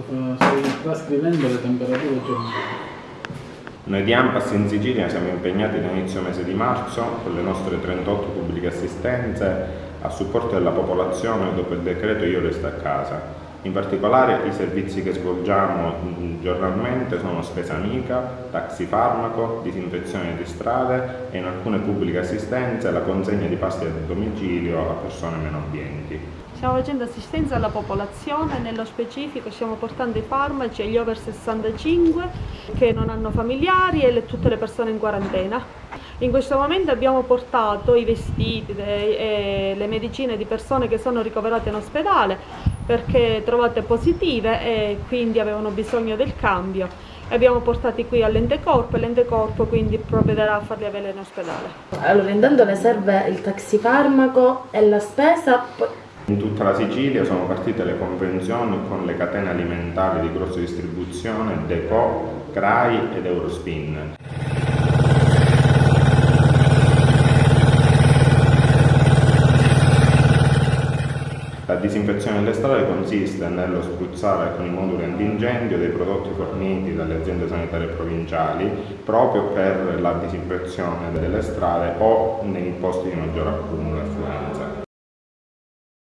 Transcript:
Sto, trascrivendo le temperature giornaliere. Noi di AMPAS in Sicilia siamo impegnati da inizio mese di marzo con le nostre 38 pubbliche assistenze a supporto della popolazione dopo il decreto Io resto a casa. In particolare i servizi che svolgiamo mm, giornalmente sono spesa amica, taxi farmaco, disinfezione di strade e in alcune pubbliche assistenze la consegna di pasti a domicilio a persone meno abbienti. Stiamo facendo assistenza alla popolazione, nello specifico stiamo portando i farmaci agli over 65 che non hanno familiari e le, tutte le persone in quarantena. In questo momento abbiamo portato i vestiti e le medicine di persone che sono ricoverate in ospedale perché trovate positive e quindi avevano bisogno del cambio. Abbiamo portati qui all'ente corpo e l'ente corpo quindi provvederà a farli avere in ospedale. Allora intanto ne serve il taxifarmaco e la spesa, in tutta la Sicilia sono partite le convenzioni con le catene alimentari di grossa distribuzione Deco, CRAI ed Eurospin. La disinfezione delle strade consiste nello spruzzare con i moduli antincendio dei prodotti forniti dalle aziende sanitarie provinciali proprio per la disinfezione delle strade o nei posti di maggior accumulo.